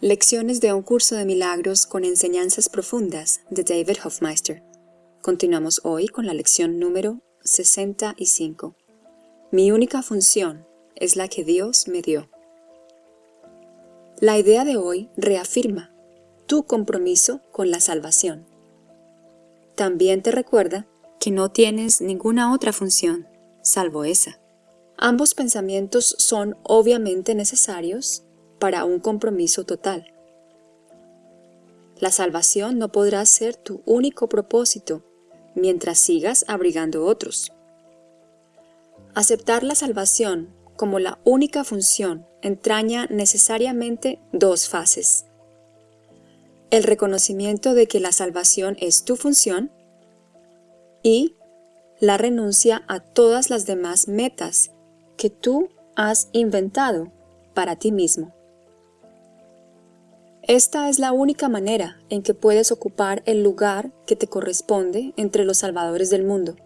Lecciones de un curso de milagros con enseñanzas profundas de David Hofmeister. Continuamos hoy con la lección número 65. Mi única función es la que Dios me dio. La idea de hoy reafirma tu compromiso con la salvación. También te recuerda que no tienes ninguna otra función, salvo esa. Ambos pensamientos son obviamente necesarios para un compromiso total. La salvación no podrá ser tu único propósito mientras sigas abrigando otros. Aceptar la salvación como la única función entraña necesariamente dos fases. El reconocimiento de que la salvación es tu función y la renuncia a todas las demás metas que tú has inventado para ti mismo. Esta es la única manera en que puedes ocupar el lugar que te corresponde entre los salvadores del mundo.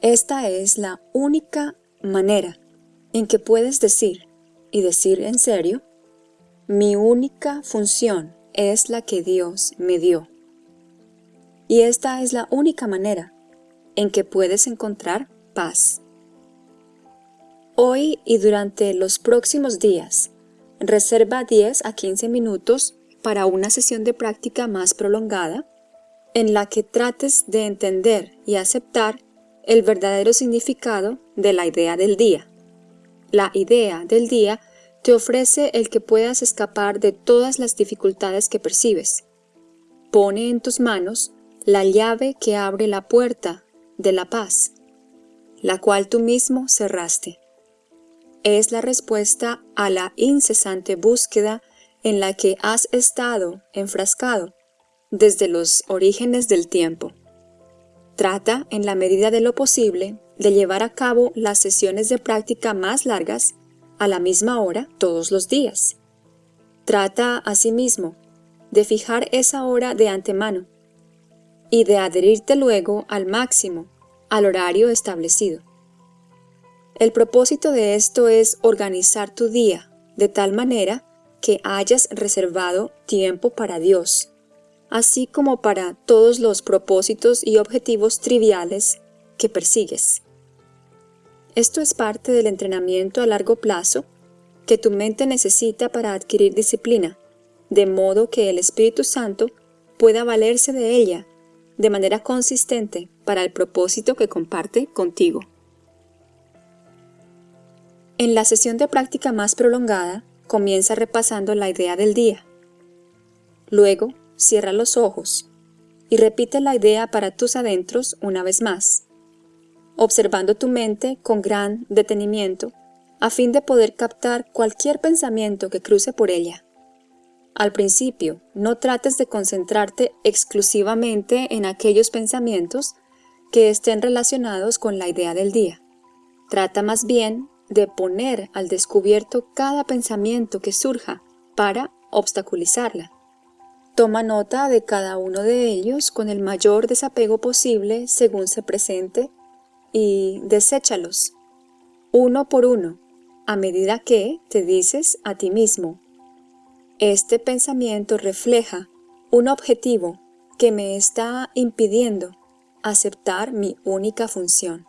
Esta es la única manera en que puedes decir, y decir en serio, mi única función es la que Dios me dio. Y esta es la única manera en que puedes encontrar paz. Hoy y durante los próximos días, Reserva 10 a 15 minutos para una sesión de práctica más prolongada en la que trates de entender y aceptar el verdadero significado de la idea del día. La idea del día te ofrece el que puedas escapar de todas las dificultades que percibes. Pone en tus manos la llave que abre la puerta de la paz, la cual tú mismo cerraste es la respuesta a la incesante búsqueda en la que has estado enfrascado desde los orígenes del tiempo. Trata, en la medida de lo posible, de llevar a cabo las sesiones de práctica más largas a la misma hora todos los días. Trata, asimismo, de fijar esa hora de antemano y de adherirte luego al máximo al horario establecido. El propósito de esto es organizar tu día de tal manera que hayas reservado tiempo para Dios, así como para todos los propósitos y objetivos triviales que persigues. Esto es parte del entrenamiento a largo plazo que tu mente necesita para adquirir disciplina, de modo que el Espíritu Santo pueda valerse de ella de manera consistente para el propósito que comparte contigo. En la sesión de práctica más prolongada, comienza repasando la idea del día. Luego, cierra los ojos y repite la idea para tus adentros una vez más, observando tu mente con gran detenimiento a fin de poder captar cualquier pensamiento que cruce por ella. Al principio, no trates de concentrarte exclusivamente en aquellos pensamientos que estén relacionados con la idea del día. Trata más bien de poner al descubierto cada pensamiento que surja para obstaculizarla. Toma nota de cada uno de ellos con el mayor desapego posible según se presente y deséchalos, uno por uno, a medida que te dices a ti mismo, este pensamiento refleja un objetivo que me está impidiendo aceptar mi única función.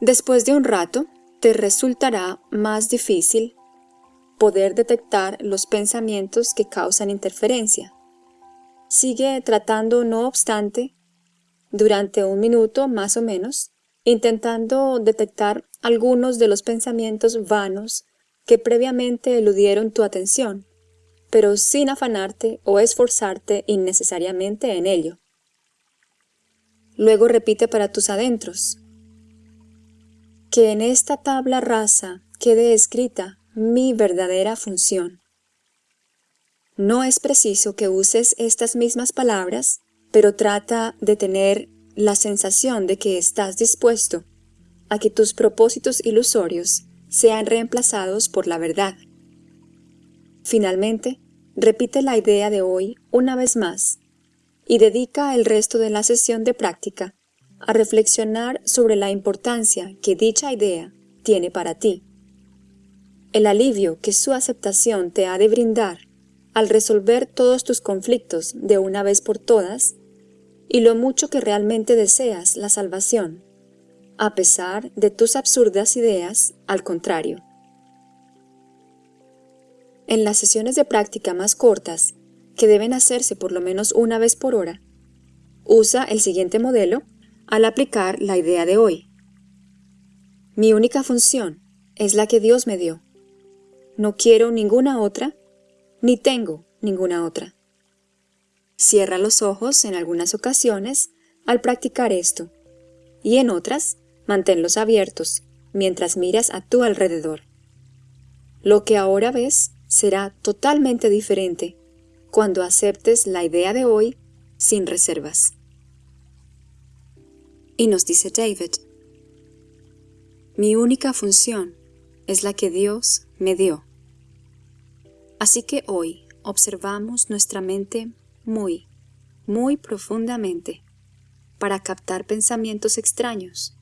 Después de un rato, te resultará más difícil poder detectar los pensamientos que causan interferencia. Sigue tratando, no obstante, durante un minuto más o menos, intentando detectar algunos de los pensamientos vanos que previamente eludieron tu atención, pero sin afanarte o esforzarte innecesariamente en ello. Luego repite para tus adentros, que en esta tabla rasa quede escrita mi verdadera función. No es preciso que uses estas mismas palabras, pero trata de tener la sensación de que estás dispuesto a que tus propósitos ilusorios sean reemplazados por la verdad. Finalmente, repite la idea de hoy una vez más y dedica el resto de la sesión de práctica a reflexionar sobre la importancia que dicha idea tiene para ti. el alivio que su aceptación te ha de brindar al resolver todos tus conflictos de una vez por todas, y lo mucho que realmente deseas la salvación, a pesar de tus absurdas ideas, al contrario. En las sesiones de práctica más cortas, que deben hacerse por lo menos una vez por hora, usa el siguiente modelo al aplicar la idea de hoy. Mi única función es la que Dios me dio. No quiero ninguna otra, ni tengo ninguna otra. Cierra los ojos en algunas ocasiones al practicar esto, y en otras, manténlos abiertos mientras miras a tu alrededor. Lo que ahora ves será totalmente diferente cuando aceptes la idea de hoy sin reservas. Y nos dice David, mi única función es la que Dios me dio. Así que hoy observamos nuestra mente muy, muy profundamente para captar pensamientos extraños,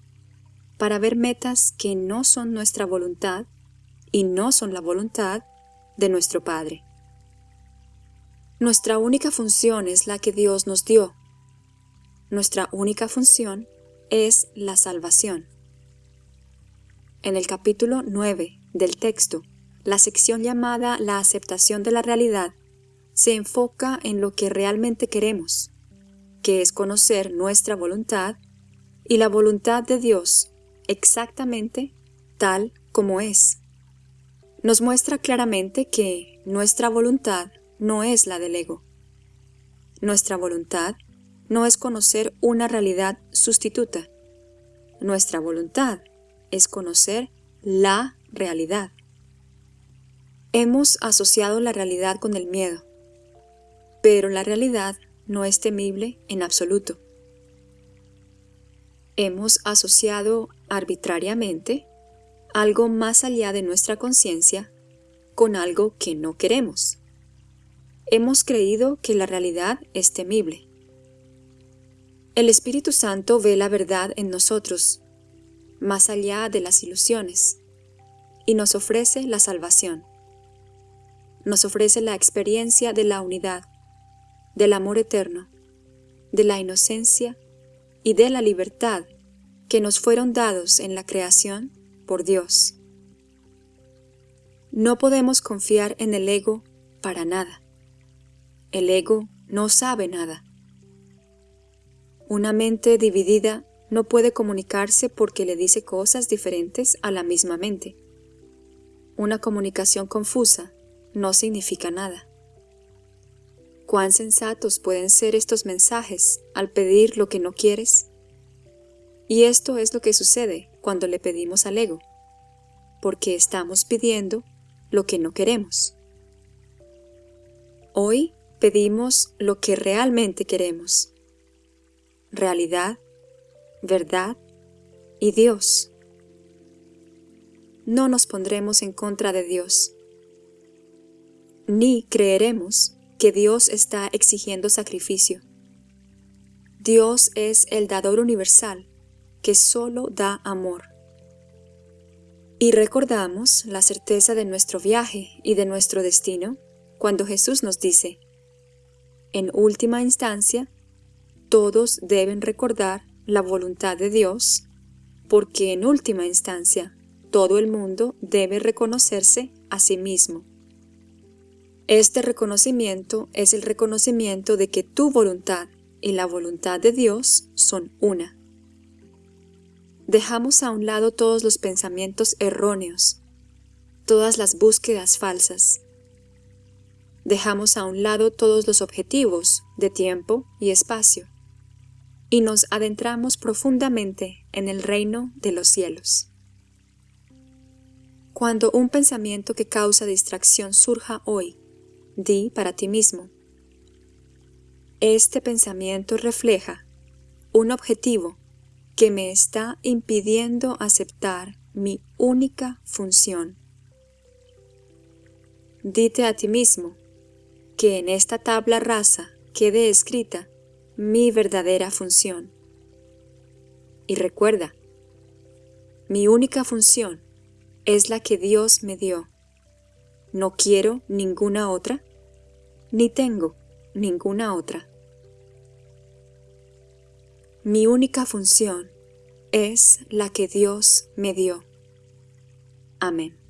para ver metas que no son nuestra voluntad y no son la voluntad de nuestro Padre. Nuestra única función es la que Dios nos dio. Nuestra única función es la salvación. En el capítulo 9 del texto, la sección llamada La aceptación de la realidad se enfoca en lo que realmente queremos, que es conocer nuestra voluntad y la voluntad de Dios exactamente tal como es. Nos muestra claramente que nuestra voluntad no es la del ego. Nuestra voluntad no es conocer una realidad sustituta. Nuestra voluntad es conocer la realidad. Hemos asociado la realidad con el miedo, pero la realidad no es temible en absoluto. Hemos asociado arbitrariamente algo más allá de nuestra conciencia con algo que no queremos. Hemos creído que la realidad es temible. El Espíritu Santo ve la verdad en nosotros, más allá de las ilusiones, y nos ofrece la salvación. Nos ofrece la experiencia de la unidad, del amor eterno, de la inocencia y de la libertad que nos fueron dados en la creación por Dios. No podemos confiar en el ego para nada. El ego no sabe nada. Una mente dividida no puede comunicarse porque le dice cosas diferentes a la misma mente. Una comunicación confusa no significa nada. ¿Cuán sensatos pueden ser estos mensajes al pedir lo que no quieres? Y esto es lo que sucede cuando le pedimos al ego, porque estamos pidiendo lo que no queremos. Hoy pedimos lo que realmente queremos. Realidad, verdad y Dios. No nos pondremos en contra de Dios, ni creeremos que Dios está exigiendo sacrificio. Dios es el dador universal que solo da amor. Y recordamos la certeza de nuestro viaje y de nuestro destino cuando Jesús nos dice, en última instancia, todos deben recordar la voluntad de Dios, porque en última instancia todo el mundo debe reconocerse a sí mismo. Este reconocimiento es el reconocimiento de que tu voluntad y la voluntad de Dios son una. Dejamos a un lado todos los pensamientos erróneos, todas las búsquedas falsas. Dejamos a un lado todos los objetivos de tiempo y espacio y nos adentramos profundamente en el reino de los cielos. Cuando un pensamiento que causa distracción surja hoy, Di para ti mismo. Este pensamiento refleja un objetivo que me está impidiendo aceptar mi única función. Dite a ti mismo que en esta tabla rasa quede escrita mi verdadera función. Y recuerda, mi única función es la que Dios me dio no quiero ninguna otra, ni tengo ninguna otra. Mi única función es la que Dios me dio. Amén.